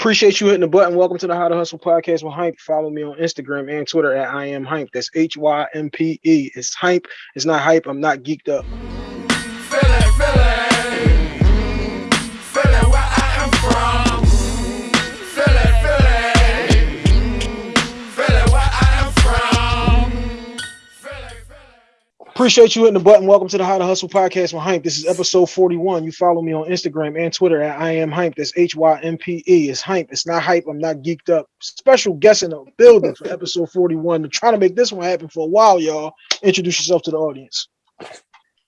Appreciate you hitting the button. Welcome to the How to Hustle podcast with Hympe. Follow me on Instagram and Twitter at I am Hympe. That's H Y M P E. It's Hympe. It's not hype. I'm not geeked up. Appreciate you hitting the button. Welcome to the How to Hustle podcast with Hympe. This is episode 41. You follow me on Instagram and Twitter at I am Hympe. That's H Y M P E. It's Hympe. It's not hype. I'm not geeked up. Special guest in the building for episode 41. We're trying to make this one happen for a while, y'all. Introduce yourself to the audience.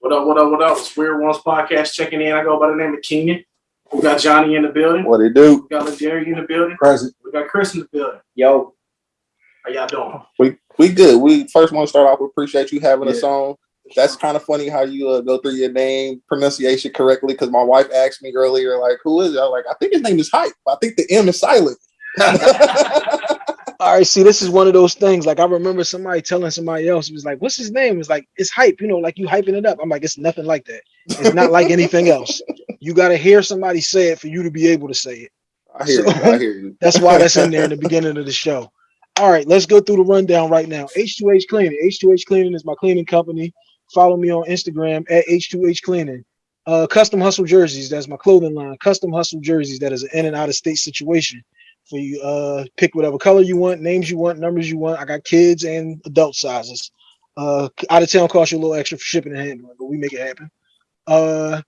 What up, what up, what up? It's Weird Ones Podcast checking in. I go by the name of Keenan. We got Johnny in the building. What they do? We got Jerry in the building. Present. We got Chris in the building. Yo, How y'all doing? We we good. We first want to start off with appreciate you having Yeah. us on. That's kind of funny how you uh, go through your name pronunciation correctly because my wife asked me earlier, like, who is it? I was like, I think his name is Hype. I think the M is silent. All right, see, this is one of those things. Like I remember somebody telling somebody else, it was like, "What's his name?" It's like it's hype, you know, like you hyping it up. I'm like, it's nothing like that. It's not like anything else. You got to hear somebody say it for you to be able to say it. I hear So- you. I hear you. That's why that's in there in the beginning of the show. All right, let's go through the rundown right now. H2H Cleaning. H2H Cleaning is my cleaning company. Follow me on Instagram at H2H Cleaning. Uh, Custom Hustle Jerseys. That's my clothing line. Custom Hustle Jerseys. That is an in and out of state situation for you. Uh, pick whatever color you want, names you want, numbers you want. I got kids and adult sizes. Uh, out of town costs you a little extra for shipping and handling, but we make it happen. Uh,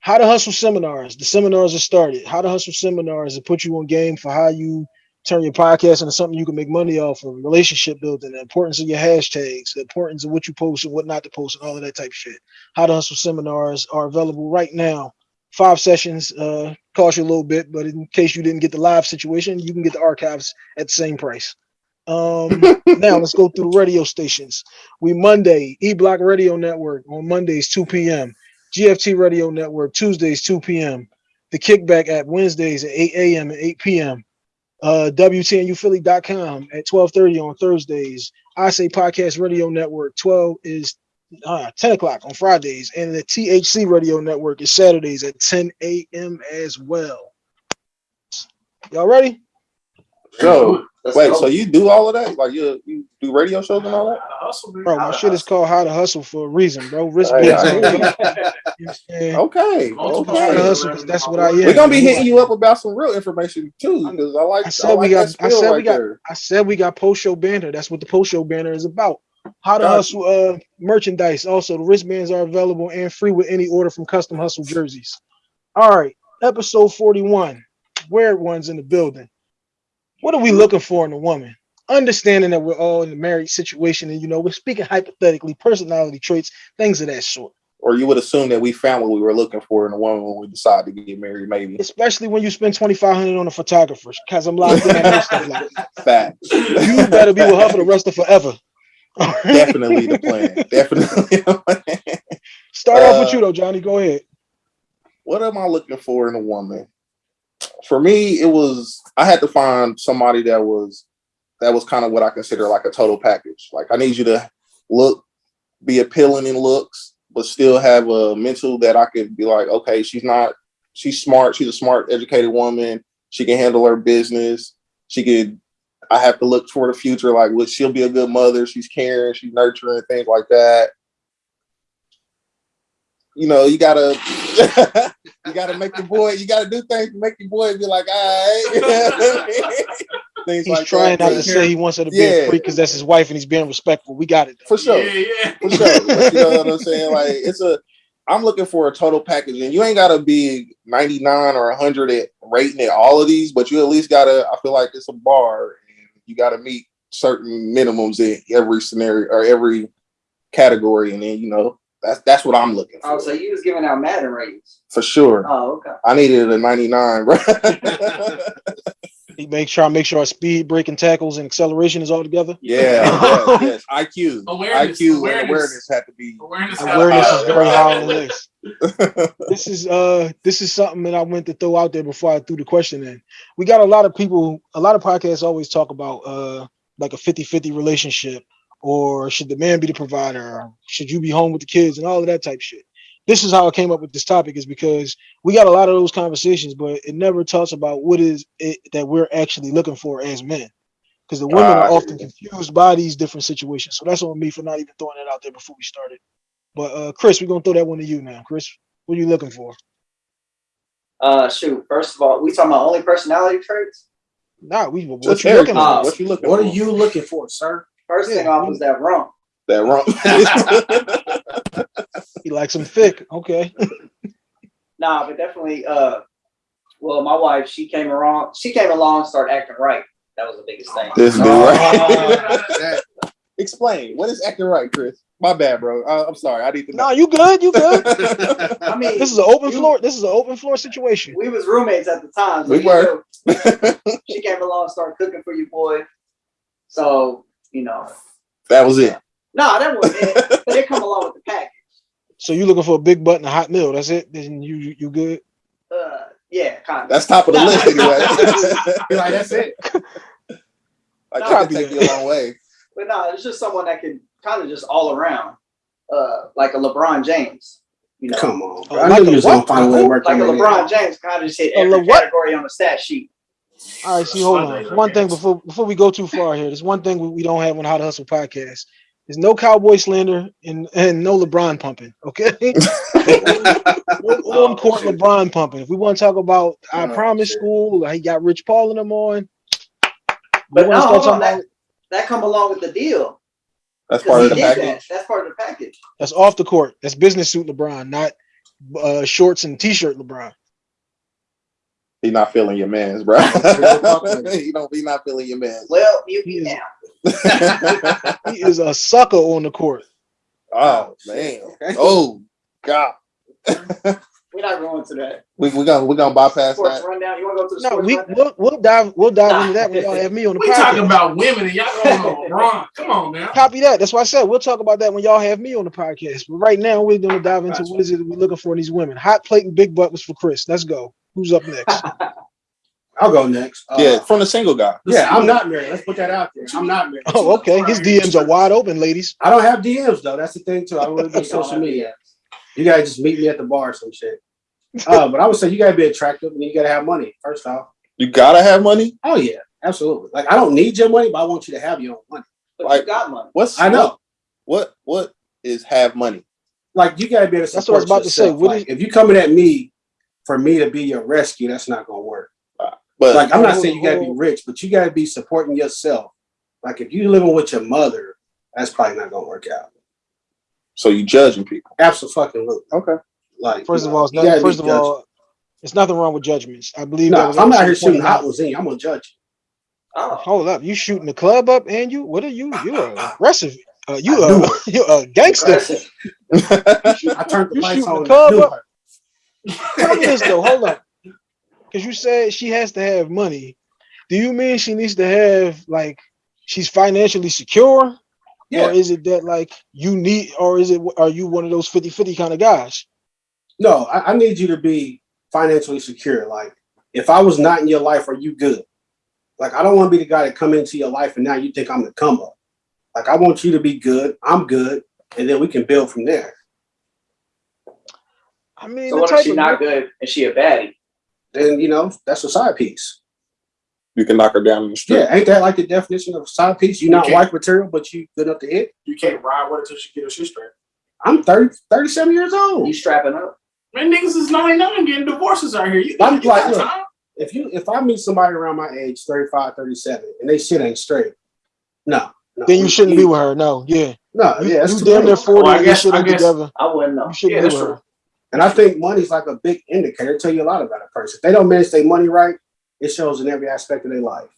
how to hustle seminars. The seminars are started. How to hustle seminars to put you on game for how you turn your podcast into something you can make money off of, relationship building, the importance of your hashtags, the importance of what you post and what not to post, and all of that type of shit. How to hustle seminars are available right now. Five sessions uh cost you a little bit, but in case you didn't get the live situation, you can get the archives at the same price. Um now let's go through the radio stations. We Monday, E Block Radio Network on Mondays, 2 p.m. GFT Radio Network Tuesdays 2 p.m. The Kickback at Wednesdays at 8 a.m. and 8 p.m. Uh, WTNUphilly.com at 12:30 on Thursdays. I say Podcast Radio Network 12 is uh, 10 o'clock on Fridays, and the THC Radio Network is Saturdays at 10 a.m. as well. Y'all ready? So let's wait, go. so you do all of that? Like you you do radio shows and all that? Hustle. Bro, my to shit is called How to Hustle for a reason, bro. Risk Hey, based. I You hear know you. what I'm saying? Okay. How to okay. hustle because that's what I am. We're gonna be hitting you up about some real information too, because I like I said like we got- I spill said we got- there. I said we got post show banner. That's what the post show banner is about. How to Gotcha. hustle uh merchandise. Also, the wristbands are available and free with any order from Custom Hustle jerseys. All right, episode 41. Weird ones in the building. What are we looking for in a woman? Understanding that we're all in a married situation and you know we're speaking hypothetically, personality traits, things of that sort. Or you would assume that we found what we were looking for in a woman when we decided to get married, maybe. Especially when you spend 2500 on a photographer, because I'm locked in on stuff like that. Facts. You better be with her for the rest of forever. Definitely the plan. Definitely. the plan. Start off with Uh, you though, Johnny. Go ahead. what am I looking for in a woman? For me, it was I had to find somebody that was that was kind of what I consider like a total package. Like I need you to look, be appealing in looks, but still have a mental that I could be like, okay, she's not, she's smart, she's a smart, educated woman. She can handle her business. She could. I have to look for the future. Like, what she'll be a good mother. She's caring. She's nurturing things like that. You know, you gotta, you gotta make the boy. You gotta do things to make your boy be like, all right. things He's like trying that. not to say he wants her to be Yeah. a freak because that's his wife and he's being respectful. We got it. for sure. Yeah, yeah. For sure. But you know what I'm saying? Like it's a I'm looking for a total package, and you ain't gotta be 99 or 100 at rating at all of these, but you at least gotta. I feel like it's a bar, and you gotta meet certain minimums in every scenario or every category, and then you know that's that's what I'm looking for Oh, so you was giving out Madden ratings. for sure. Oh, okay. I needed a 99, bro. He makes sure I make sure our speed, breaking tackles, and acceleration is all together. yeah, yes, yes. IQ, Awareness, IQ, awareness. and awareness had to be. Awareness, Awareness is very high on the list. This is uh this is something that I went to throw out there before I threw the question in. We got a lot of people, a lot of podcasts always talk about uh like a 50-50 relationship or should the man be the provider or should you be home with the kids and all of that type shit. this is how I came up with this topic is because we got a lot of those conversations, but it never talks about what is it that we're actually looking for as men. Because the women I are often confused by these different situations. So that's on me for not even throwing it out there before we started. But uh Chris, we're gonna throw that one to you now. Chris, what are you looking for? Uh, shoot. First of all, we talking about only personality traits. Nah, we what Just you looking everything. for? for? What you looking What for? are you looking for, sir? First thing off you- was that rump. that wrong? He likes them thick. Okay. Nah, but definitely. Uh, well, my wife, she came around. She came along, and started acting right. That was the biggest thing. this dude, Oh, right? that- Explain. What is acting right, Chris? My bad, bro. I, I'm sorry. I need to No, know. you good, you good. I mean, This is an open you- floor. This is an open floor situation. we was roommates at the time. so We were. know, she came along, and started cooking for you, boy. So you know, that was it. No, that wasn't it. But they come along with the package. So you looking for a big butt and a hot meal? That's it. Then you you you good? Uh, yeah, kind of. That's top of the list anyway. Be like, that's it. I No, can I'll take there. you a long way. But no, it's just someone that can kind of just all around, uh, like a LeBron James. You know, Come on. Oh, Bro. I like knew a you was gonna what? find a way to work like a LeBron. James kind of just hit A every Le- category on the stat sheet. All right. See, hold on. One thing before before we go too far here. There's one thing we, we don't have on How to Hustle podcast. There's no cowboy slander and and no LeBron pumping. Okay. no on court LeBron pumping. If we want to talk about I Oh, promise shit. school, he got Rich Paul in them on. But no, hold on, that, that come along with the deal. That's 'Cause part of the did that. package. That's part of the package. That's off the court. That's business suit LeBron, not uh, shorts and t-shirt LeBron. He not feeling your man's, bro. fuck he don't be not feeling your man's. Well, you He is- now. He is a sucker on the court. oh, oh man. Oh God. We're not going to that. We we gonna we gonna bypass Sports that. rundown. You want to go to the No, sports we rundown? we'll, we'll dive we'll dive into that when y'all have me on the We podcast. talking about women and y'all going on LeBron. Come on now. Copy that. That's why I said we'll talk about that when y'all have me on the podcast. But right now we're gonna dive into what is it we're looking for in these women. Hot plate and big butt was for Chris. Let's go. Who's up next? I'll go next. Uh, Yeah, from the single guy. Yeah, I'm not married. Let's put that out there. I'm not married. Oh, okay. His DMs are wide open, ladies. I don't have DMs though. That's the thing too. I don't really do social media. You gotta just meet me at the bar or some shit. Uh, but I would say you gotta be attractive and you gotta have money. First off. You gotta have money. Oh yeah, absolutely. Like I don't need your money, but I want you to have your own money. But Like- you got money. What's I know. what what is have money? Like you gotta be able to That's what I was about to say. yourself. What Like, if you coming at me for me to be your rescue, that's not gonna work. But Like I'm not saying you gotta be rich, but you gotta be supporting yourself. Like if you're living with your mother, that's probably not gonna work out. so you judging people. Absolutely. Okay. Like First of know, all, it's you not, gotta be first of judging. all, it's nothing wrong with judgments. I believe no, was I'm out here shooting hot out. ones in, I'm gonna judge Oh, Hold up, you shooting the club up and you? What are you? You are aggressive. Uh, you I knew are you a gangster. I turned the You lights on. the club and I knew up? Tell me this though, hold up. Because you said she has to have money. Do you mean she needs to have like she's financially secure? Or is it that like you need or is it are you one of those 50-50 kind of guys? No, I, I need you to be financially secure. Like, if I was not in your life, are you good? Like, I don't want to be the guy that come into your life and now you think I'm the come up. Like, I want you to be good. I'm good, and then we can build from there. I mean So the what if type she of not good and she a baddie? Then you know that's a side piece. you can knock her down in the street. Yeah, ain't that like the definition of a side piece? You're not Okay. wife material, but you good enough to hit. You can't ride with her till she get her shit straight. I'm 30, 37 years old. You strapping up? Man, niggas is 99 getting divorces out here. You, I'm you like, got look. time. If you if I meet somebody around my age, 35, 37, and they shit ain't straight, no. no then you shouldn't be with her. No, yeah. No, yeah, it's you too damn near 40 Well, I and you guess- shit I ain't guess- together. I wouldn't know. You shouldn't Yeah, be with true. her. And I think money's like a big indicator. It tell you a lot about a person. If they don't manage their money right, it shows in every aspect of their life.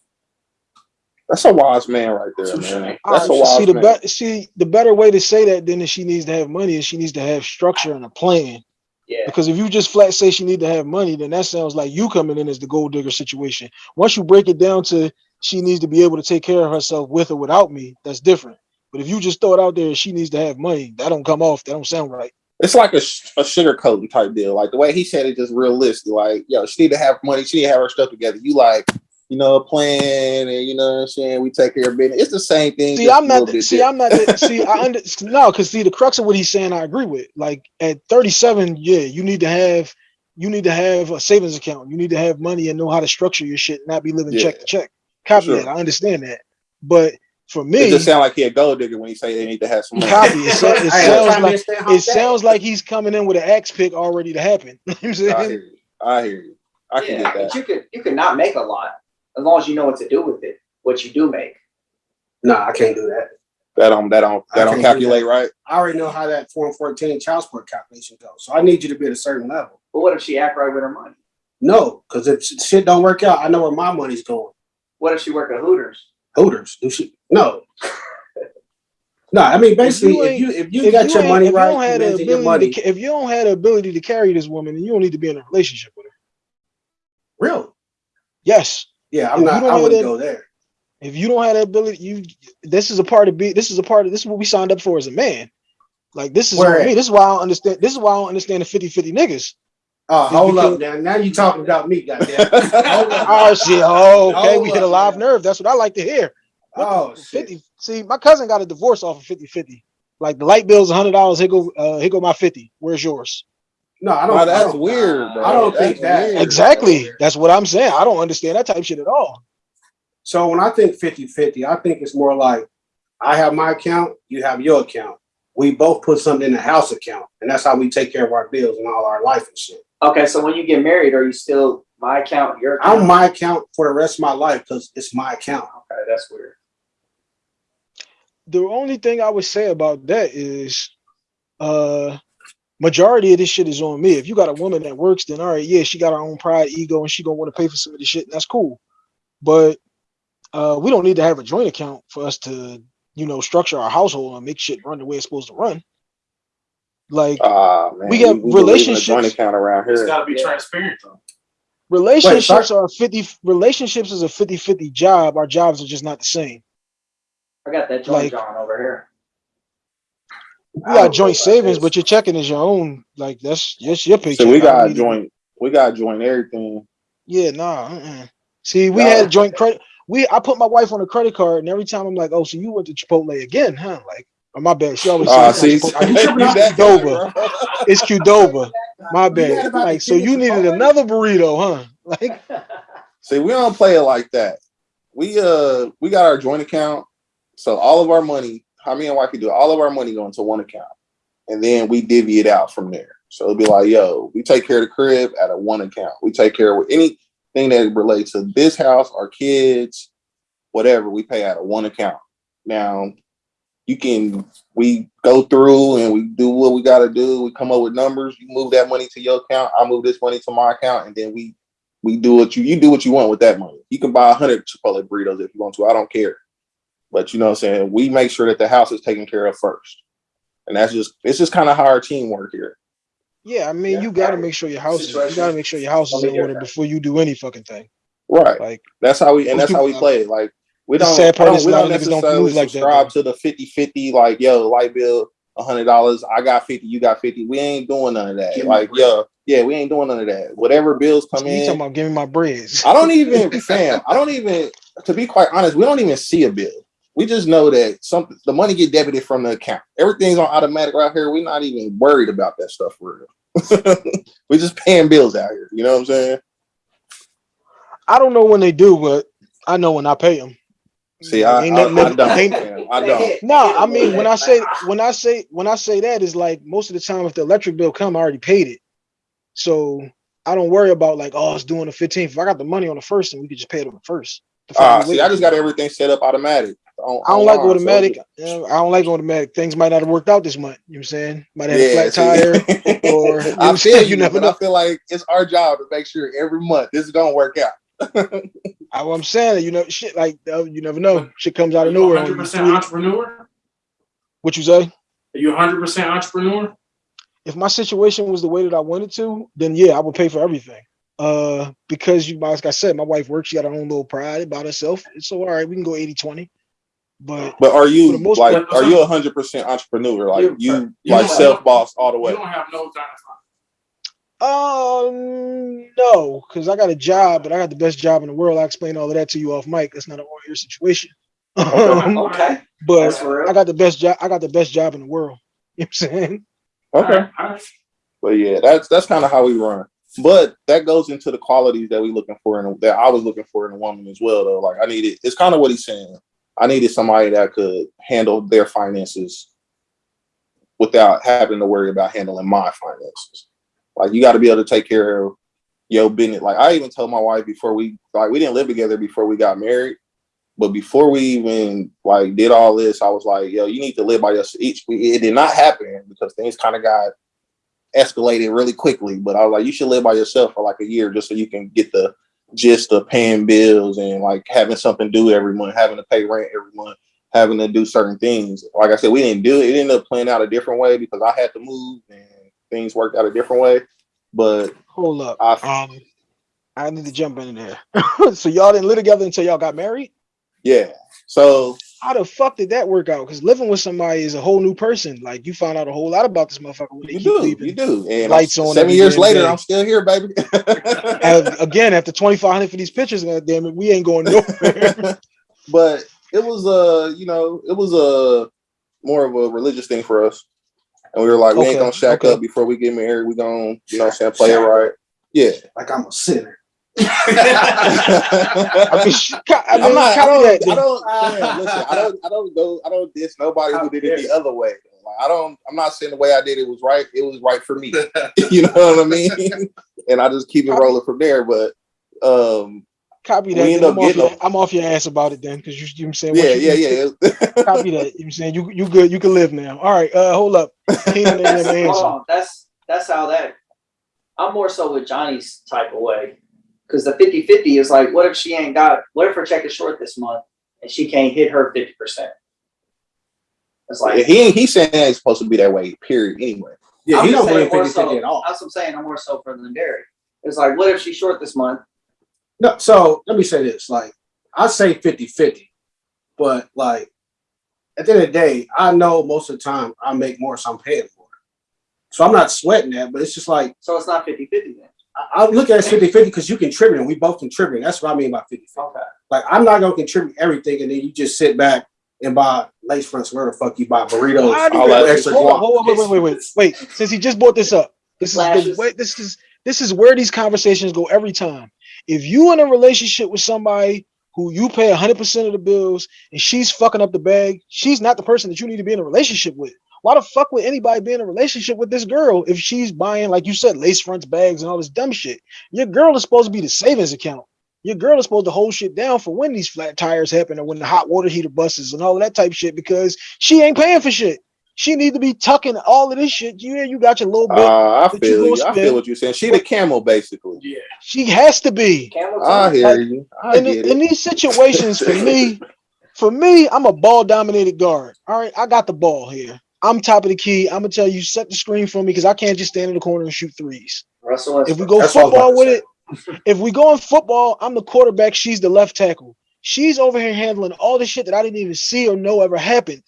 That's a wise man right there, man. That's a right, wise see the man. see the better way to say that then is she needs to have money and she needs to have structure and a plan. Yeah. Because if you just flat say she need to have money, then that sounds like you coming in as the gold digger situation. Once you break it down to she needs to be able to take care of herself with or without me, that's different. But if you just throw it out there, she needs to have money. That don't come off. That don't sound right. It's like a, a sugar coating type deal. Like the way he said it, just realistic. Like, yo, she need to have money. She need to have her stuff together. You like, you know, plan and you know what I'm saying, we take care of business. It's the same thing. See, I'm not. See, I'm not. the- See, I under no, because see, the crux of what he's saying, I agree with. Like at 37, yeah, you need to have, you need to have a savings account. You need to have money and know how to structure your shit, not be living check to check. Copy Sure. that. I understand that, but for me, It me, just sound like he a gold digger when he say they need to have some money. copy. It, so- it sounds trying to like it sounds like he's coming in with an axe pick already to happen. You know I'm I hear you. I hear you. I can Yeah, get but that. you could, you could not make a lot as long as you know what to do with it, what you do make. Nah, I can't do that. That don't that don't I that don't can't do calculate right. I already know how that Form 14 child support calculation goes. So I need you to be at a certain level. But what if she act right with her money? No, because if shit don't work out, I know where my money's going. What if she work at Hooters? Hooters, do she? No. No, I mean basically, you if you if you If got you your money if you don't have the your ability money. to, if you don't have the ability to carry this woman, then you don't need to be in a relationship with her. Real? Yes. Yeah, I'm you not. I wouldn't that- go there. If you don't have that ability, you this is a part of be this is a part of this is what we signed up for as a man. Like this is Where me. This is why I don't understand. This is why I don't understand the 50-50 niggas. Oh, It's hold up now. Now you talking about me, goddamn. Oh shit. Oh, okay. Hold We hit a live man. nerve. That's what I like to hear. oh shit. 50. See, my cousin got a divorce off of 50-50. Like the light bill's hundred dollars. Here go uh here go my 50. Where's yours? No, I don't. Nah, I that's don't- weird, bro. I don't That's think that- weird, Exactly. bro. That's what I'm saying. I don't understand that type of shit at all. So when I think 50-50, I think it's more like I have my account, you have your account. We both put something in the house account, and that's how we take care of our bills and all our life and shit. Okay, so when you get married, are you still my account, your account? I'm my account for the rest of my life because it's my account. Okay, that's weird. the only thing I would say about that is uh majority of this shit is on me. If you got a woman that works, then all right, yeah, she got her own pride, ego, and she gonna want to pay for some of this shit, and that's cool. But uh we don't need to have a joint account for us to, you know, structure our household and make shit run the way it's supposed to run. Like Ah, man. We got believe in a joint relationships- account around It's here. got to be Yeah. transparent though. relationships are 50 relationships is a 50-50 job. Our jobs are just not the same. I got that joint Like- John over here. We got joint savings, this. but your checking is your own. Like that's just your paycheck. So we got need to- joint. We got joint everything. Yeah, nah. Uh-uh. See, we Y'all- had joint credit. We I put my wife on a credit card, and every time I'm like, "Oh, so you went to Chipotle again, huh?" Like, oh, my bad. She always Ah, says, see, Chipotle. you tripping out? Qdoba. bro. "It's Qdoba." My bad. Like, so you needed another burrito, huh? Like, See, we don't play it like that. We uh we got our joint account. So all of our money, how me and wife can do all of our money go into one account. And then we divvy it out from there. So it'll be like, yo, we take care of the crib at a one account. We take care of anything that relates to this house, our kids, whatever, we pay out of one account. Now you can we go through and we do what we gotta do. We come up with numbers. You move that money to your account. I move this money to my account, and then we we do what you you do what you want with that money. You can buy a hundred Chipotle burritos if you want to. I don't care. But you know what I'm saying? We make sure that the house is taken care of first. And that's just it's just kind of how our team work here. yeah, I mean, Yeah. you got to make sure your house is. You got to make sure your house is in order before you do any fucking thing. Right. Like, That's how we and that's how we play it. Like we don't, sad part is we a lot don't of niggas don't move like that, subscribe to the 50-50, like yo, light bill, hundred dollars, I got 50, you got 50. We ain't doing none of that. Give like, yo, yeah, we ain't doing none of that. Whatever bills come you in. talking about giving my breads? I don't even, fam. I don't even, to be quite honest, we don't even see a bill. We just know that some the money get debited from the account. Everything's on automatic right here. We're not even worried about that stuff for real. we just paying bills out here. You know what I'm saying? I don't know when they do, but I know when I pay them. See, I, Ain't I, nothing I that- don't. ain't- fam. I don't. No, I mean when I say when I say when I say that is like most of the time if the electric bill come, I already paid it. So I don't worry about like, oh, it's doing the 15th. If I got the money on the first, then we could just pay it on the first. The fuck Ah, see, I just got everything set up automatic. on- I don't like online, so automatic. it's- uh, I don't like automatic. Things might not have worked out this month. You know what I'm saying? Might have had Yeah, a flat tire. see. or- you know what I I'm saying? you, You never know. I feel like it's our job to make sure every month this is gonna work out. I, am saying, you know, shit like uh, you never know. Shit comes out of nowhere. 100 percent entrepreneur? What you say? Are you 100 percent entrepreneur? if my situation was the way that I wanted to, then yeah, I would pay for everything. Uh, because you, like I said, my wife works, she got her own little pride about herself. So all right, we can go 80 20. But But are you most like part- are you a hundred percent entrepreneur? Like You- you you like self boss all the way. You way? don't have no time. Um, no, because I got a job, but I got the best job in the world. I explained all of that to you off mic. That's not an on-air situation. Um, Okay, but I got the best job. I got the best job in the world. You know what I'm saying? Okay. All right. But yeah, that's that's kind of how we run. But that goes into the qualities that we're looking for and that I was looking for in a woman as well. Though, like I needed, it's kind of what he's saying. I needed somebody that could handle their finances without having to worry about handling my finances. Like you got to be able to take care of your business. Like I even told my wife before we like we didn't live together before we got married. But before we even like did all this, I was like, "Yo, you need to live by yourself." It did not happen because things kind of got escalated really quickly. But I was like, you should live by yourself for like a year just so you can get the gist of paying bills and like having something do every month, having to pay rent every month, having to do certain things. Like I said, we didn't do it. It ended up playing out a different way because I had to move and things worked out a different way. But Hold up. I, Um, I need to jump in there. so y'all didn't live together until y'all got married? yeah. So How the fuck did that work out? Because living with somebody is a whole new person. Like you found out a whole lot about this motherfucker when you do, you do. And Lights I'm- on seven years later, day. I'm still here, baby. And again, after 2,500 for these pictures, God damn it, we ain't going nowhere. but it was uh you know it was a more of a religious thing for us and we were like we ain't gonna shack okay. up before we get married we gonna you know what i'm saying play it right yeah Like I'm a sinner. I mean, sh- I mean, I'm not. I don't. I don't. man, listen. I don't. I don't go. I don't diss nobody who did it the other way. Like, I don't. I'm not saying the way I did it was right. It was right for me. you know what I mean? and I just keep it rolling from there. But um, Copy we that. end up I'm, off your. I'm off your ass about it then, because you, you know what I'm saying. once yeah, you- yeah, you yeah. Copy that. You know what I'm saying. You you good. You can live now. All right. Uh, hold up. That's, hold on, that's, that's how that, I'm more so with Johnny's type of way. Cause the 50-50 is like, what if she ain't got, what if her check is short this month and she can't hit her fifty percent? It's like. he ain't- he's saying it's supposed to be that way. Period. Anyway. Yeah, I'm he don't believe saying 50 so- at all. That's what I'm saying. I'm more so for than Derek. It's like, what if she's short this month? No, so let me say this. Like, I say 50 50, but like, at the end of the day, I know most of the time I make more, so I'm paying for it. So I'm not sweating that, but it's just like, So it's not 50 50 then. I, I look at it 50 50 because you contribute and we both contribute. That's what I mean by 50 50. Okay. Like, I'm not going to contribute everything and then you just sit back and buy lace fronts, where the fuck you buy burritos, Why all that extra hold on, hold on, wait, wait, wait, wait, wait. Since he just brought this up, this is the way. This is this is where these conversations go every time. If you in a relationship with somebody who you pay 100% of the bills and she's fucking up the bag, she's not the person that you need to be in a relationship with. Why the fuck would anybody be in a relationship with this girl if she's buying, like you said, lace fronts, bags, and all this dumb shit? Your girl is supposed to be the savings account. Your girl is supposed to hold shit down for when these flat tires happen or when the hot water heater busts and all that type shit because she ain't paying for shit. She need to be tucking all of this shit. Yeah, you got your little bit. Uh, I But you feel gonna you. I spend- feel what you're saying. She the camel, basically. Yeah. she has to be. Camel I hear Like, you. I in, get in these situations, for me, for me, I'm a ball dominated guard. All right, I got the ball here. I'm top of the key. I'm gonna tell you, set the screen for me because I can't just stand in the corner and shoot threes. Russell If we go That's what I was about football with it, if we go in football, I'm the quarterback. She's the left tackle. She's over here handling all the shit that I didn't even see or know ever happened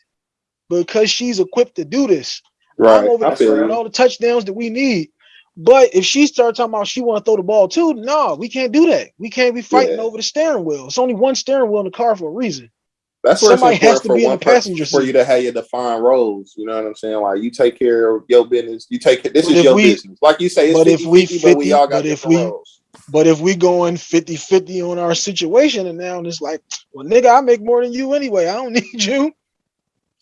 because she's equipped to do this. Right. I'm over there all the touchdowns that we need. But if she starts talking about she want to throw the ball too, no, we can't do that. We can't be fighting Yeah. over the steering wheel. It's only one steering wheel in the car for a reason. That's where Somebody has to be in the passenger for seat. you to have your defined roles. You know what I'm saying? Like you take care of your business. You take this But is your we- business. Like you say, it's but 50, if we 50, but we all got but if we- roles. But if we going 50-50 on our situation and now it's like, well, nigga, I make more than you anyway. I don't need you.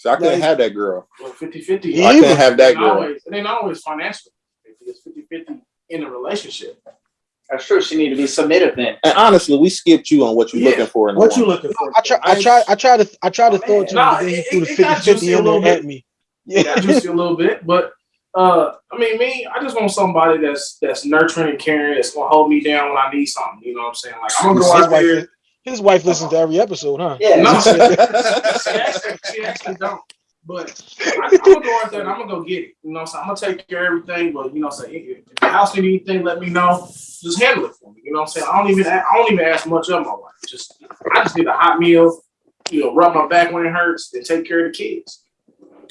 So I couldn't like- have that girl. Well, 50 50. Me I either. couldn't have that girl. always, it ain't always financial. It's 50 50 in a relationship. That's true. She need to be submittive then. And honestly, we skipped you on what you're Yeah. looking for in What you woman. looking for? I try, I try, I try to, I try to Oh, throw it to man. him, Nah, but then he it- threw the it- it got 50-50 juicy a in there little bit. at me. Yeah, Yeah. juicy a little bit, but uh, I mean, me, I just want somebody that's that's nurturing and caring, that's gonna hold me down when I need something. You know what I'm saying? Like I'm gonna go his, out wife, there. His wife listens to every episode, huh? Yeah. No, She she actually, she actually don't. But I, I'm gonna go out there and I'm gonna go get it. You know, what I'm gonna take care of everything. But you know, what I'm saying if, if the house need anything, let me know. Just handle it for me. You know, what I'm saying I don't even a- I don't even ask much of my wife. Just I just need a hot meal. You know, rub my back when it hurts, and take care of the kids.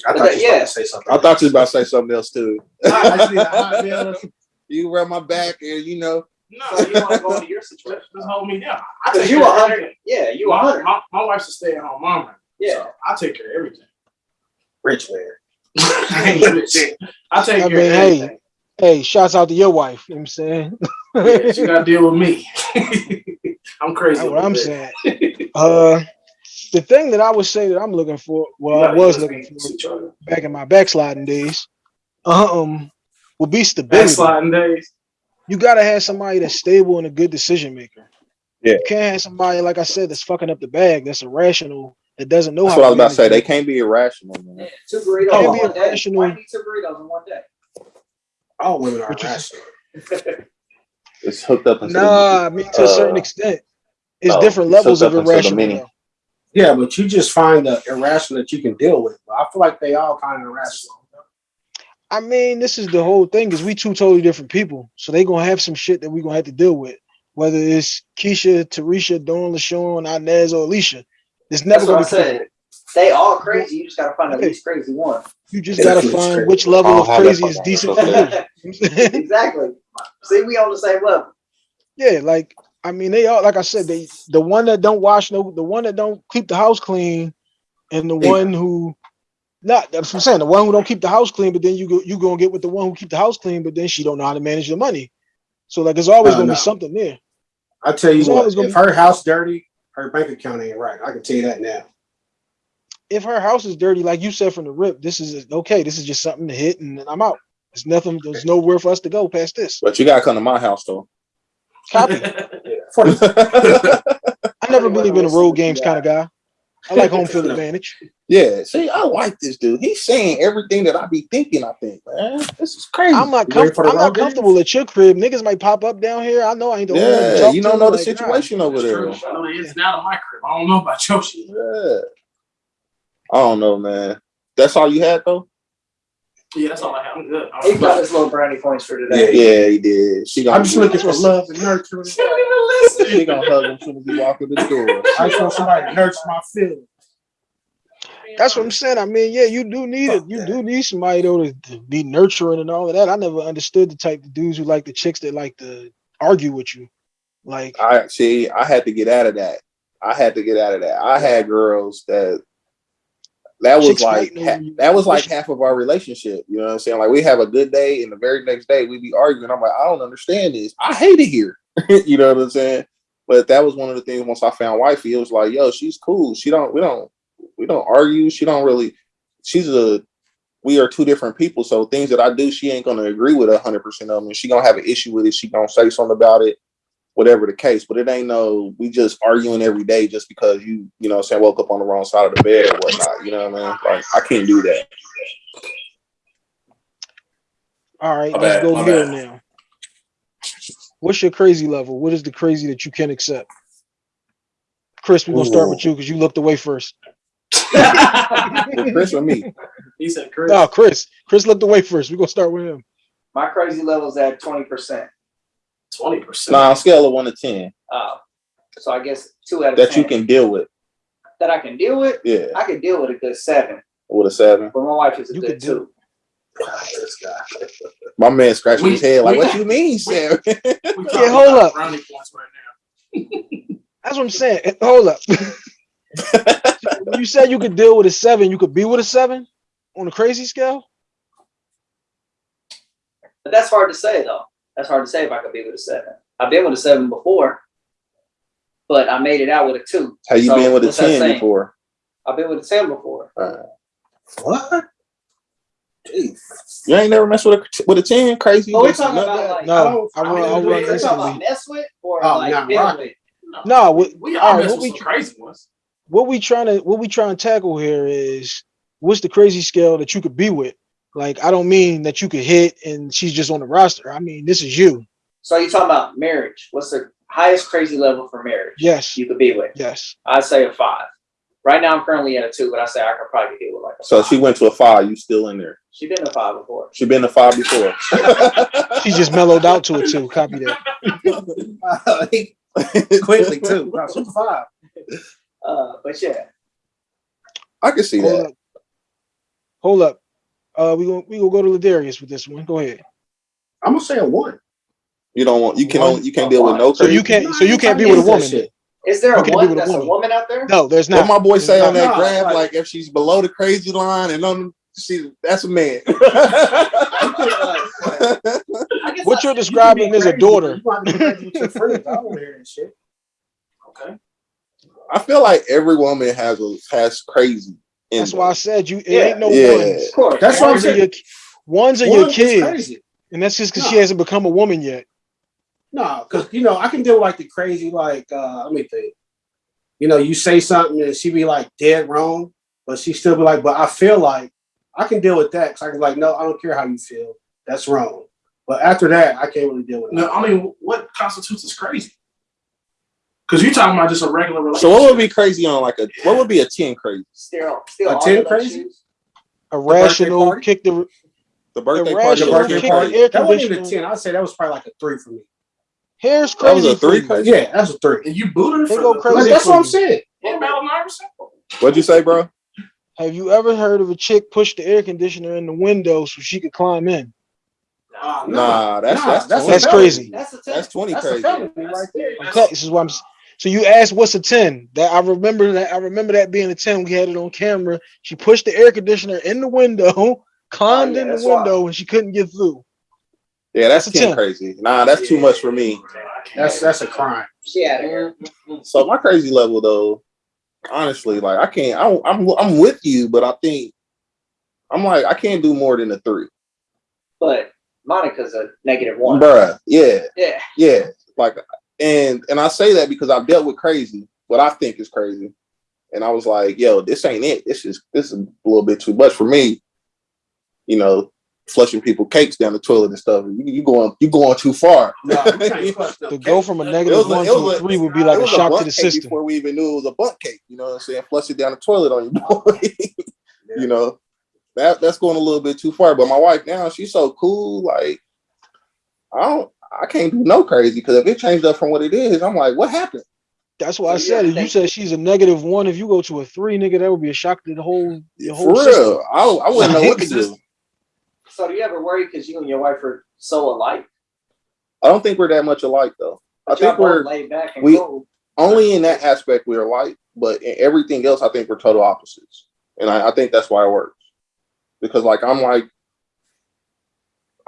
I thought you was Yeah. about to say something. I thought you was about to say something else too. I just need a hot meal. You rub my back, and you know, No, you want to go into your situation? Just hold me down. I Cause take you care a of yeah, you a My, hundred, my, my wife's a stay at home mom. right yeah. So I take care of everything. Rich man. I ain't rich. I take I care mean, of hey. everything. Hey, shouts out to your wife. You know what I'm saying? Yeah, she got to deal with me. I'm crazy. That's what I'm little saying. Uh, the thing that I would say that I'm looking for, well, I was looking for back in my backsliding days, um, would be stability. Backsliding days. You gotta have somebody that's stable and a good decision maker. Yeah. You can't have somebody like I said that's fucking up the bag, that's irrational, that doesn't know that's how. what I was about to say. They can't be irrational, Yeah. Two burritos Can't in be one day. irrational. Why you two burritos in one day? All women are What you- It's hooked up Nah, I mean to a certain uh, extent. It's no, different it's levels hooked of up into the irrational. Yeah, but you just find the irrational that you can deal with. I feel like they all kind of irrational. I mean, this is the whole thing is we two totally different people. So they gonna have some shit that we gonna have to deal with. Whether it's Keisha, Tarisha, Dawn, LaShawn, Inez, or Alicia. It's never That's gonna be said. They all crazy. You just gotta find the least crazy one. You just It's gotta find crazy. which level don't of crazy is decent for for you. that. You know what I'm saying? exactly. See, we on the same level. Yeah, like I mean, they all like I said, they the one that don't wash no, the one that don't keep the house clean, and the Yeah. one who not that's what I'm saying, the one who don't keep the house clean, but then you go you gonna get with the one who keep the house clean, but then she don't know how to manage the money. So like, there's always No, gonna no. be something there. I tell you It's what, if her house dirty, her bank account ain't right. I can tell you that now. If her house is dirty, like you said from the rip, this is okay. This is just something to hit, and then I'm out. There's nothing. There's nowhere for us to go past this. But you gotta come to my house though. Copy. I never Only believe in a road games kind of guy. I like home field advantage. Yeah, see, I like this dude. He's saying everything that I be thinking. I think, man, this is crazy. I'm not. You Com- I'm not comfortable at your crib. Niggas might pop up down here. I know I ain't the only one yeah, you don't know the like, nah. situation over there. true. I know the ins and out of my crib. I don't know about your shit. Yeah. I don't know, man. That's all you had though. Yeah, that's all I have. I'm good. I'm He got his little brownie points for today. Yeah, he did. She gonna I'm just looking for love and nurture. She don't even listen. She gonna hug him as soon as he walk through the door. I just want somebody to nurture my feelings. That's what I'm saying. I mean, yeah, you do need it. You that. do need somebody though to, to be nurturing and all of that. I never understood the type of dudes who like the chicks that like to argue with you. Like, I see. I had to get out of that. I had to get out of that. I had girls that that was like ha- that was like half of our relationship. You know what I'm saying? Like we have a good day, and the very next day we be arguing. I'm like, I don't understand this. I hate it here. you know what I'm saying? But that was one of the things. Once I found wifey, it was like, yo, she's cool. She don't. We don't. We don't argue. She don't really. She's a. We are two different people. So things that I do, she ain't gonna agree with hundred percent of them. And she gonna have an issue with it. She gonna say something about it whatever the case. But it ain't no we just arguing every day just because you, you know, what I'm saying woke up on the wrong side of the bed or whatnot. You know what I mean? Like I can't do that. all right, My let's bad, go here bad. now. What's your crazy level? What is the crazy that you can't accept? Chris, we're gonna start with you because you looked away first. Well, Chris or me? he said, Chris. No, Chris. Chris looked away first. We're gonna start with him. My crazy level's at twenty percent. Twenty percent. Nah, on a scale of one to ten Uh, so I guess two out of that 10 you can deal with. that I can deal with. Yeah, I can deal with a good seven, with a seven. but my wife is a You good could do two. This guy. My man scratching We- his head like, we- "What you mean, Sam?" We Yeah, hold up. Right now. That's what I'm saying. Hold up. when you said you could deal with a seven, you could be with a seven on a crazy scale. But that's hard to say though. That's hard to say if I could be with a seven. I've been with a seven before, but I made it out with a two. How you So, been with a ten before? I've been with a ten before. What? Jeez. You ain't never messed with a with a ten? Crazy? But we're talking about that? like No, I I run. mean, I do run you- we're talking about mess with or Oh, like nah, with. No, No, we, we all all right, mess what with we some crazy ones. What we trying to what we trying to tackle here is what's the crazy scale that you could be with? Like, I don't mean that you could hit and she's just on the roster. I mean, this is you. So you talking about marriage? What's the highest crazy level for marriage? Yes. You could be with. Yes. I'd say a five. Right now I'm currently at a two, but I say I could probably deal with like a So five. she went to a five. You still in there? she been a five before. She been a five before. She just mellowed out to a two. Copy that. Quickly too. Wow, super five. Uh, but yeah, I can see Hold that. up. Hold up. Uh we gonna we gonna go to Ladarius with this one. Go ahead. I'm gonna say a one. You don't want you can One. only you can't deal with no So you can't. So you can't be with a woman. shit. Is there a can be one with a that's a woman. woman out there? No, there's not. What not. my boy say on that No, graph, like- like if she's below the crazy line and on she that's a man. What you're describing is a daughter. You want to be crazy with your friends. I don't want to hear that shit. Okay. I feel like every woman has a has crazy. in That's them. why I said you. It Yeah. ain't no Yeah. ones. Of course. That's why I'm Ones are saying. your, ones are One your kids, crazy. and that's just because she hasn't become a woman yet. No, because you know I can deal with like the crazy. Like uh, let me think. You know, you say something and she be like dead wrong, but she still be like, but I feel like I can deal with that because I can be like, no, I don't care how you feel. That's wrong. But after that, I can't really deal with it. No, I mean, what constitutes as crazy? Because you're talking about just a regular relationship. So what would be crazy on like a what would be a 10 crazy? Still, still A 10 crazy? shoes? Irrational, party? kick the. The birthday Irrational party. the birthday party. the air That wasn't even a ten. I'd say that was probably like a three for me. Hair's That was crazy. a three crazy? Yeah, that's a three. And you booted her They for go crazy. Like, that's what I'm saying. In Battle of Iverson? What'd you say, bro? Have you ever heard of a chick push the air conditioner in the window so she could climb in? Ah, no. Nah, that's Nah, that's that's That's a crazy. That's a. That's 20 That's crazy. felony right there. Okay, this is what I'm. S- So you asked what's a ten? That I remember that I remember that being a ten. We had it on camera. She pushed the air conditioner in the window, climbed Oh, yeah, in the that's wild. window, and she couldn't get through. Yeah, that's That's a 10 10. crazy. Nah, that's too much for me. That's that's a crime. She out of here. So my crazy level though, honestly, like I can't. I, I'm I'm with you, but I think I'm like I can't do more than a three, But Monica's a negative one. bruh. Yeah, Yeah. yeah. Like, and and I say that because I've dealt with crazy, what I think is crazy, and I was like, yo, this ain't it. This is this is a little bit too much for me. You know, flushing people cakes down the toilet and stuff. You, you going you going too far. No, you can't clutch no To go from a It negative a- one to was a a- three would be It like a was shock to the cake system. before we even knew it was a bunk cake. You know what I'm saying? Flush it down the toilet on you, boy. you know, that that's going a little bit too far. But my wife now, she's so cool. Like, I don't, I can't do no crazy because if it changed up from what it is, I'm like, what happened? That's why I said yeah, it. You said she's a negative one. If you go to a three, nigga, that would be a shock to the whole your For whole system. real, I, I wouldn't know what to do. So do you ever worry because you and your wife are so alike? I don't think we're that much alike though. I But y'all think we're laid back and we- cool. only in that aspect we're alike, but in everything else, I think we're total opposites, and I, I think that's why it works. Because like I'm like,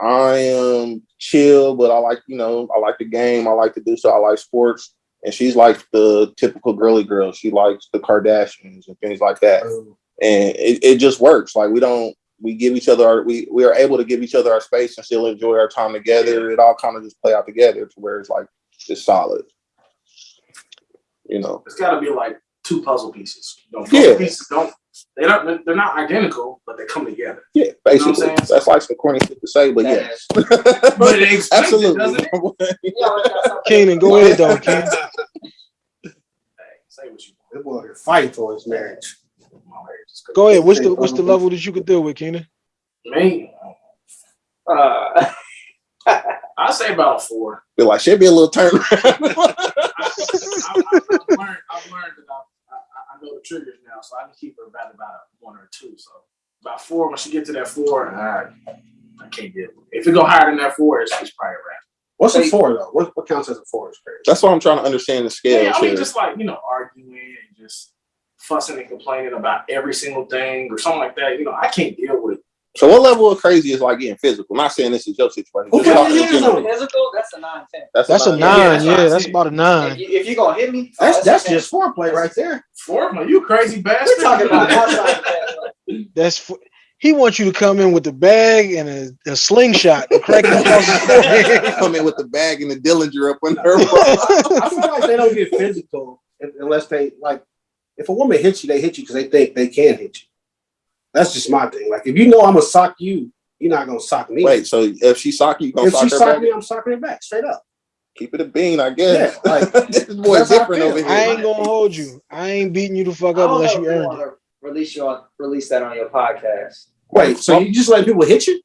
I am chill, but I like you know I like the game, I like to do so, I like sports, and she's like the typical girly girl. She likes the Kardashians and things like that, Oh, and it, it just works. Like we don't. We give each other our we we are able to give each other our space and still enjoy our time together. It all kind of just play out together to where it's like it's solid. You know. It's got to be like two puzzle pieces. You know, Yeah. pieces don't. They don't. They're not identical, but they come together. Yeah, know what I'm basically. saying? That's like some corny shit to say, but That yes. But it explains it, Absolutely. doesn't it? You always got something- Keenan, go ahead though, Keenan. Hey, say what you That boy is fighting for his marriage. want. My marriage is good. Go ahead. What's the what's the level that you could deal with, Keenan? Me, Uh, I say about four. Feel like should be a little turn. I, I, I've, learned, I've learned that know the triggers now, so I can keep her about about one or two. So about four. When she get to that four, I, I can't deal with it. If it go higher than that four, it's, it's probably a wrap. What's a Hey. four though? What, what counts as a four is crazy. That's what I'm trying to understand the scale. Yeah, I mean, here. just like you know, arguing and just fussing and complaining about every single thing or something like that. You know, I can't deal with it. So what level of crazy is like getting physical? I'm not saying this is your situation. Who just put talking your in hands general. on it? physical, that's a nine ten. That's, That's a about- nine. that's Yeah, that's about a nine. you, if you gonna hit me, oh, That's that's a 10. just foreplay right there. Foreman, you crazy bastard. We're talking about that. That's f- he wants you to come in with the bag and a, a slingshot and crack him across the forehead. come in with the bag and the Dillinger up in her. I feel like they don't get physical unless they like. If a woman hits you, they hit you because they think they can hit you. That's just my thing. Like if you know I'm gonna sock you, you're not gonna sock me. Wait, so if she sock you, you gonna if sock she her sock back? me, I'm socking her back straight up. Keep it a bean, I guess. Yeah, like, this boy that's how I different over here. I ain't gonna hold you. I ain't beating you the fuck up unless you if you earned it. release you on release that on your podcast. Wait, so you just let people hit you?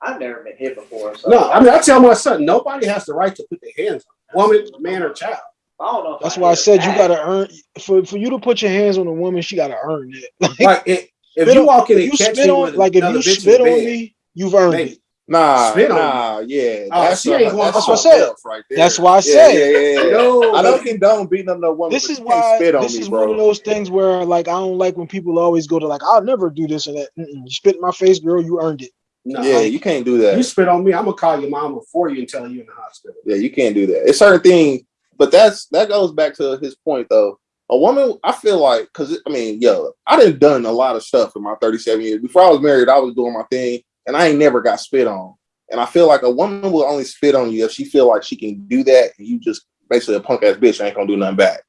I've never been hit before, so No, I mean I tell my son nobody has the right to put their hands on a woman, man, or child. I don't know. That's I why I hit said you gotta earn for for you to put your hands on a woman. She gotta earn it. Like, Like if, if you walk in and you catch spit me on, like if you spit on me, you've earned maybe. it. Nah, Spit on nah, yeah. Oh, she ain't going- that's what I said. Right there. That's why I Yeah, said. Yeah, yeah, yeah. No, I don't condone beating up no woman. This is why spit on this me, is bro. one of those things where like I don't like when people always go to like I'll never do this or that. Mm-mm. You spit in my face, girl. You earned it. no, yeah, like, you can't do that. you spit on me, I'm gonna call your mama for you and tell you in the hospital. Yeah, you can't do that. It's certain things, but that's that goes back to his point though. A woman, I feel like, because I mean, yo, I done done a lot of stuff in my 37 years. Before I was married, I was doing my thing, and I ain't never got spit on. And I feel like a woman will only spit on you if she feel like she can do that, and you just basically a punk ass bitch ain't gonna do nothing back.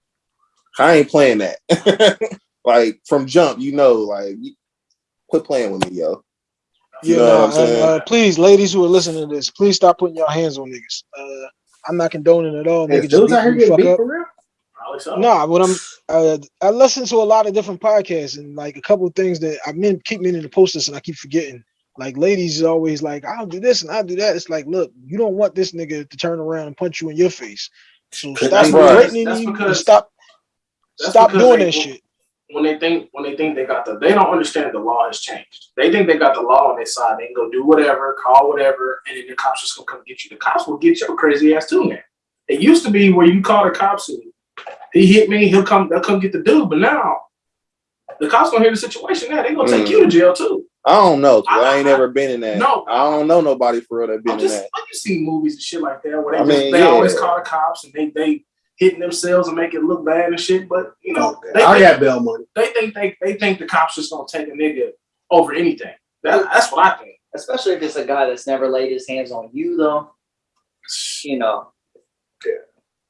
I ain't playing that. like from jump, you know, like quit playing with me, yo. You Yeah, know what I'm saying? and, uh, please, ladies who are listening to this, please stop putting your hands on niggas. Uh, I'm not condoning at all. Is Niggas just dudes out here beat getting fuck beat up. for real? So. Nah, what I'm uh, I listen to a lot of different podcasts and like a couple of things that I mean keep meaning to post this and I keep forgetting. Like ladies is always like, I'll do this and I'll do that. It's like, look, you don't want this nigga to turn around and punch you in your face. So stop threatening That's you because- stop stop doing they- that shit. when they think when they think they got the they don't understand the law has changed. They think they got the law on their side. They can go do whatever, call whatever, and then the cops just gonna come get you. The cops will get your crazy ass too, man. It used to be where you call the cops and he hit me, he'll come, they'll come get the dude. But now the cops gonna hear the situation. Now they gonna take Mm. you to jail too. I don't know. I, I- ain't I- never been in that. No. I don't know nobody for real that been I'm in just that. like you see movies and shit like that where they I just mean, they always call the cops and they they hitting themselves and make it look bad and shit. But you know, they, I they, got bail money. they think they they think the cops just gonna take a nigga over anything. That, that's what I think. Especially if it's a guy that's never laid his hands on you, though. You know. Yeah.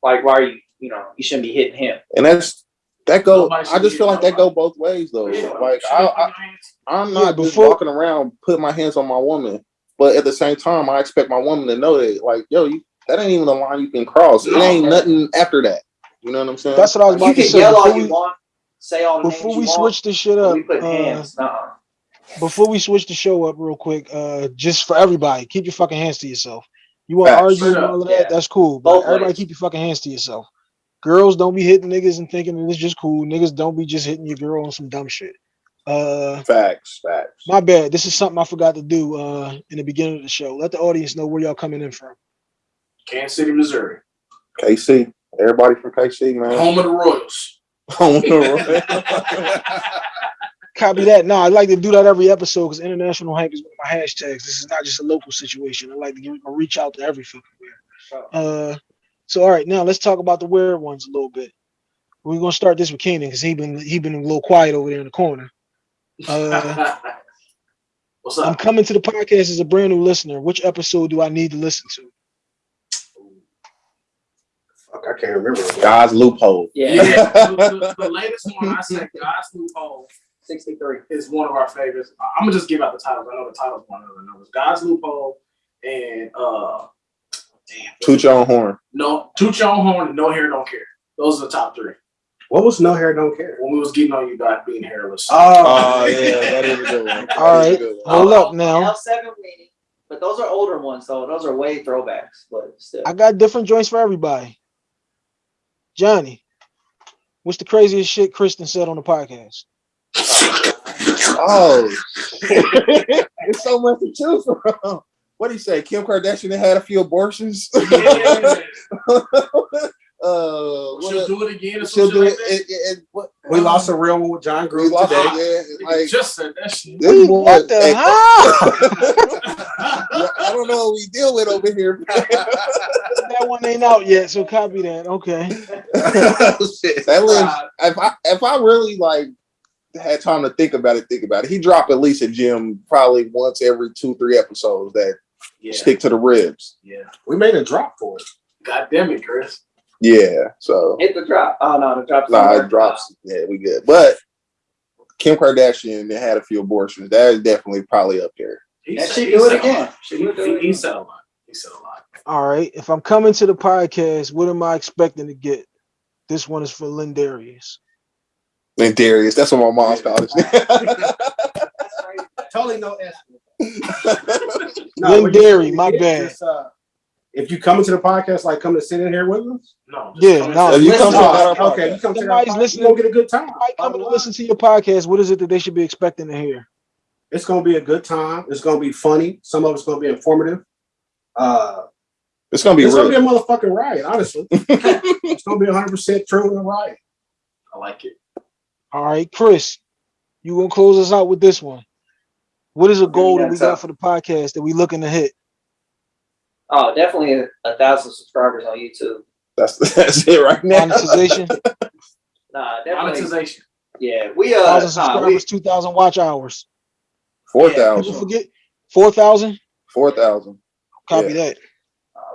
Like, why are you? You know, you shouldn't be hitting him. And that's that go. I just feel like that go both ways though. Yeah, like shit, I, I i'm Yeah, not just before- walking around putting my hands on my woman, but at the same time, I expect my woman to know that, like, yo, you that ain't even a line you can cross. No, it ain't man. nothing after that. You know what I'm saying? That's what I was You about to can say. yell all Before you we, want, say all the before we you switch want, this shit up, we put uh, hands. Nuh-uh. before we switch the show up real quick, uh, just for everybody, keep your fucking hands to yourself. You want to argue Straight and all of yeah. that? That's cool. But Both everybody ways. keep your fucking hands to yourself. Girls don't be hitting niggas and thinking that it's just cool. Niggas don't be just hitting your girl on some dumb shit. Uh, facts, facts. my bad. This is something I forgot to do uh in the beginning of the show. Let the audience know where y'all coming in from. Kansas City, Missouri, KC, everybody from KC, man. home of the Royals. Home of the Royals. Copy that. No, I like to do that every episode because international hype is one of my hashtags. This is not just a local situation. I like to give, reach out to every fucking where. Uh, so all right, now let's talk about the weird ones a little bit. We're gonna start this with Keenan because he been he been a little quiet over there in the corner. Uh, What's I'm coming to the podcast as a brand new listener. Which episode do I need to listen to? Fuck, I can't remember. God's loophole. Yeah, Yeah, the, the- the latest one I said, God's Loophole, 63. is one of our favorites. I- I'm gonna just give out the titles. I know the titles one of the numbers. God's Loophole and uh, damn, Toot your own horn. no, Toot Your Own Horn No Hair Don't Care. Those are the top three. What was no hair, don't care? When we was getting on you guys being hairless. Oh, oh yeah, that is a good one. All That is right. one. Hold up now. L7 Weenie. But those are older ones, though. Those are way throwbacks, but still. I got different joints for everybody. Johnny, what's the craziest shit Kristen said on the podcast? Oh, it's so much to choose from. What do you say? Kim Kardashian had a few abortions. Yeah. uh, She'll what, do it again or she'll do like it. that. it, it, it what, We lost a real one with John We Groove today. it, yeah. Like just said that shit. this Wait, what the hey, hell? I don't know what we deal with over here. that one ain't out yet, so copy that. Okay. that lives. If I if I really like had time to think about it, think about it. He dropped at least a gem probably once every two three episodes that Yeah, stick to the ribs. yeah. We made a drop for it. God damn it, Chris. Yeah, so Hit the drop. Oh, no, the drop's nah, it drops. Yeah, we good. But Kim Kardashian had a few abortions. That is definitely probably up there. He And she he do it again. She do he- it he said a lot. He said a lot. All right. If I'm coming to the podcast, what am I expecting to get? This one is for Lynn Darius. And Darius, that's what my mom's called it. Totally no S. Lynn what you my get bad. is, uh, if you come into the podcast, like come to sit in here with us. No. Yeah, no, into- you listen come to to our okay, podcast. you come to Somebody's our podcast, listening. you gonna get a good time. I come to listen to your podcast. What is it that they should be expecting to hear? It's gonna be a good time. It's gonna be funny. Some of it's gonna be informative. Uh, It's gonna be it's real. gonna be a motherfucking riot. Honestly, it's gonna be 100 percent true and a riot. I like it. All right, Chris, you gonna close us out with this one? What is a goal that we that's got up. for the podcast that we looking to hit? Oh, definitely a, a thousand subscribers on YouTube. That's that's it right now. Monetization, Nah, definitely. Monetization. Yeah, we uh, thousand nah, we, subscribers, two thousand watch hours. Four People forget four thousand. Four thousand. uh, Copy that.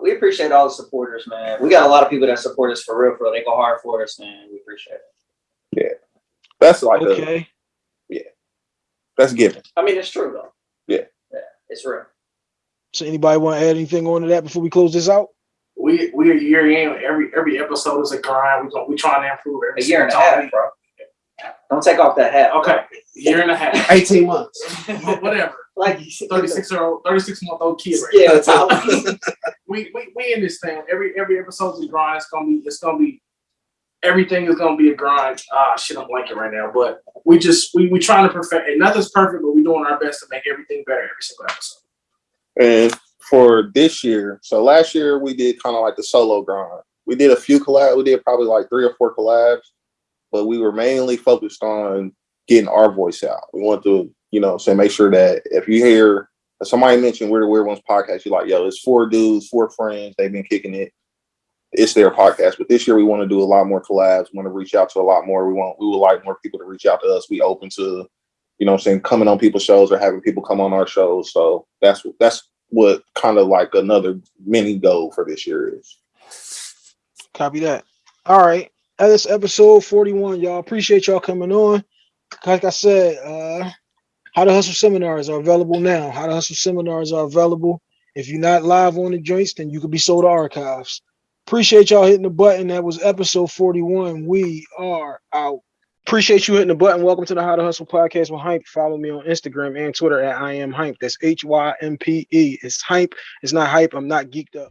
we appreciate all the supporters, man. We got a lot of people that support us for real, for real. They go hard for us, man. We appreciate it. Yeah, that's like a Okay. That's given. I mean, it's true though. Yeah. Yeah, it's real. So anybody want to add anything on to that before we close this out? We we a year in. Every every episode is a grind. We going we trying to improve every A year and a single half, time. bro. Don't take off that hat. bro. Okay, year and a half. 18 months. Whatever. Like. Thirty six year old, thirty six month old kid. Right Yeah, Tyler. we, we we in this thing. Every every episode is a grind. It's gonna be it's gonna be everything is gonna be a grind. Ah shit, I'm blanking right now. But we just we we trying to perfect and nothing's perfect, but we're doing our best to make everything better every single episode. And for this year, so last year we did kind of like the solo grind. We did a few collabs. We did probably like three or four collabs, but we were mainly focused on getting our voice out. We want to, you know, say make sure that if you hear somebody mentioned We're the Weird Ones podcast, you're like, yo, it's four dudes, four friends. They've been kicking it. It's their podcast. But this year we want to do a lot more collabs. Want to reach out to a lot more. We want we would like more people to reach out to us. We open to, you know, I'm saying coming on people's shows or having people come on our shows. So that's that's what kind of like another mini goal for this year is. Copy that. All right. That is episode 41. Y'all appreciate y'all coming on. Like I said, uh how to hustle seminars are available now. How to hustle seminars are available. If you're not live on the joints, then you could be sold to archives. Appreciate y'all hitting the button. That was episode 41. We are out. Appreciate you hitting the button. Welcome to the How to Hustle podcast with Hympe. Follow me on Instagram and Twitter at I am Hympe. That's H Y M P E. It's Hympe. It's not hype. I'm not geeked up.